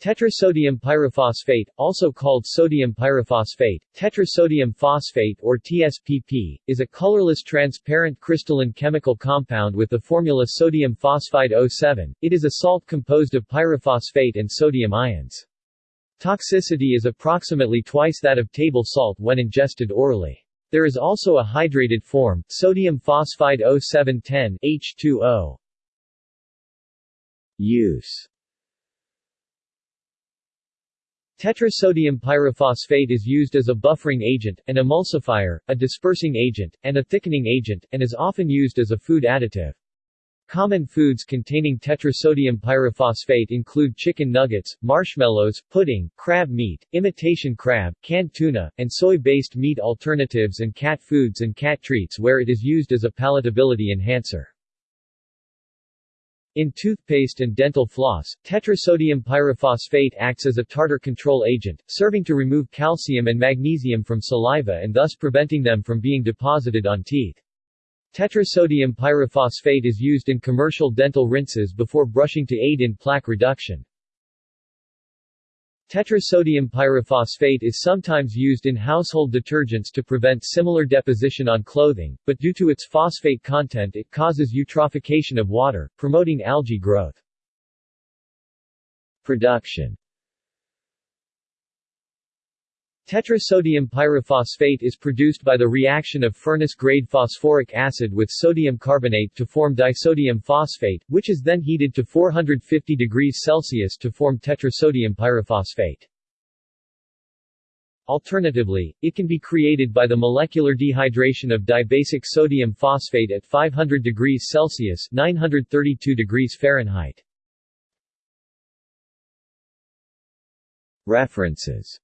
Tetrasodium pyrophosphate, also called sodium pyrophosphate, tetrasodium phosphate or TSPP, is a colorless transparent crystalline chemical compound with the formula sodium phosphide O7. It is a salt composed of pyrophosphate and sodium ions. Toxicity is approximately twice that of table salt when ingested orally. There is also a hydrated form, sodium phosphide O710 H2O. Use Tetrasodium pyrophosphate is used as a buffering agent, an emulsifier, a dispersing agent, and a thickening agent, and is often used as a food additive. Common foods containing tetrasodium pyrophosphate include chicken nuggets, marshmallows, pudding, crab meat, imitation crab, canned tuna, and soy-based meat alternatives and cat foods and cat treats where it is used as a palatability enhancer. In toothpaste and dental floss, tetrasodium pyrophosphate acts as a tartar control agent, serving to remove calcium and magnesium from saliva and thus preventing them from being deposited on teeth. Tetrasodium pyrophosphate is used in commercial dental rinses before brushing to aid in plaque reduction. Tetrasodium pyrophosphate is sometimes used in household detergents to prevent similar deposition on clothing, but due to its phosphate content it causes eutrophication of water, promoting algae growth. Production Tetrasodium pyrophosphate is produced by the reaction of furnace-grade phosphoric acid with sodium carbonate to form disodium phosphate, which is then heated to 450 degrees Celsius to form tetrasodium pyrophosphate. Alternatively, it can be created by the molecular dehydration of dibasic sodium phosphate at 500 degrees Celsius 932 degrees Fahrenheit. References